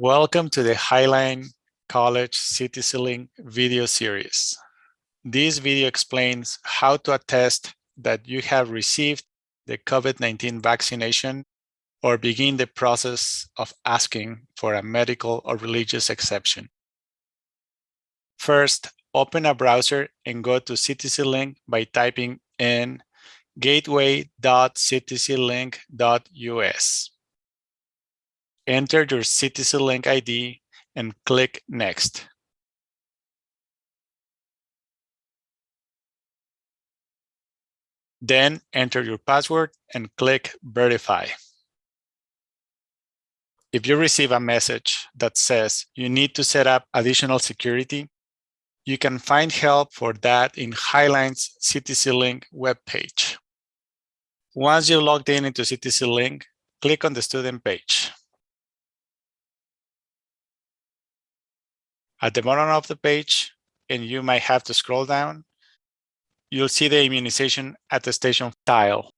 Welcome to the Highline College ctcLink video series. This video explains how to attest that you have received the COVID-19 vaccination or begin the process of asking for a medical or religious exception. First, open a browser and go to ctcLink by typing in gateway.ctclink.us enter your ctcLink ID and click Next. Then enter your password and click Verify. If you receive a message that says you need to set up additional security, you can find help for that in Highline's ctcLink webpage. Once you logged in into ctcLink, click on the student page. At the bottom of the page, and you might have to scroll down, you'll see the immunization attestation tile.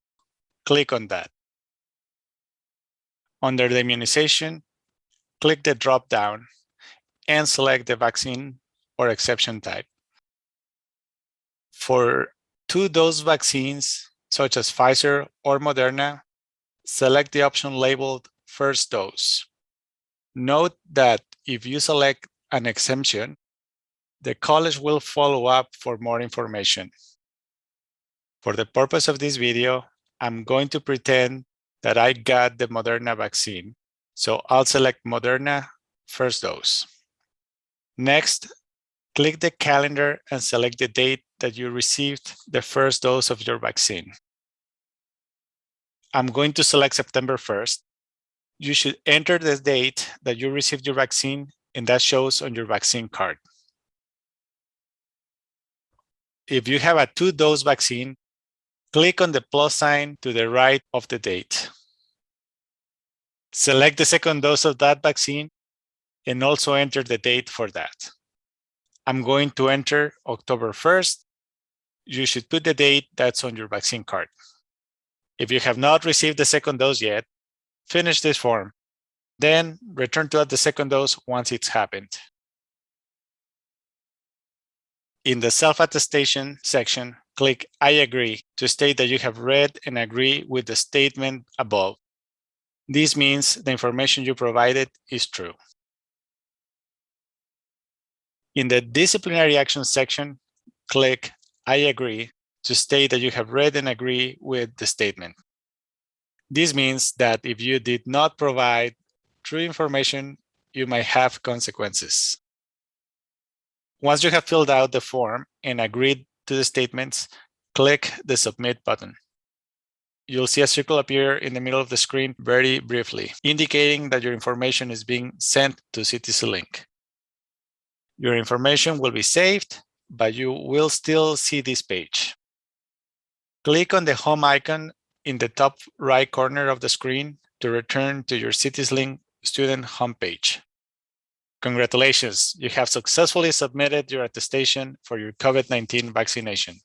Click on that. Under the immunization, click the drop down and select the vaccine or exception type. For two-dose vaccines, such as Pfizer or Moderna, select the option labeled first dose. Note that if you select an exemption, the college will follow up for more information. For the purpose of this video, I'm going to pretend that I got the Moderna vaccine. So I'll select Moderna first dose. Next, click the calendar and select the date that you received the first dose of your vaccine. I'm going to select September 1st. You should enter the date that you received your vaccine and that shows on your vaccine card. If you have a two-dose vaccine, click on the plus sign to the right of the date. Select the second dose of that vaccine and also enter the date for that. I'm going to enter October 1st. You should put the date that's on your vaccine card. If you have not received the second dose yet, finish this form then return to add the second dose once it's happened. In the self-attestation section, click I agree to state that you have read and agree with the statement above. This means the information you provided is true. In the disciplinary action section, click I agree to state that you have read and agree with the statement. This means that if you did not provide true information, you might have consequences. Once you have filled out the form and agreed to the statements, click the Submit button. You'll see a circle appear in the middle of the screen very briefly, indicating that your information is being sent to ctcLink. Your information will be saved, but you will still see this page. Click on the home icon in the top right corner of the screen to return to your ctcLink student homepage. Congratulations, you have successfully submitted your attestation for your COVID-19 vaccination.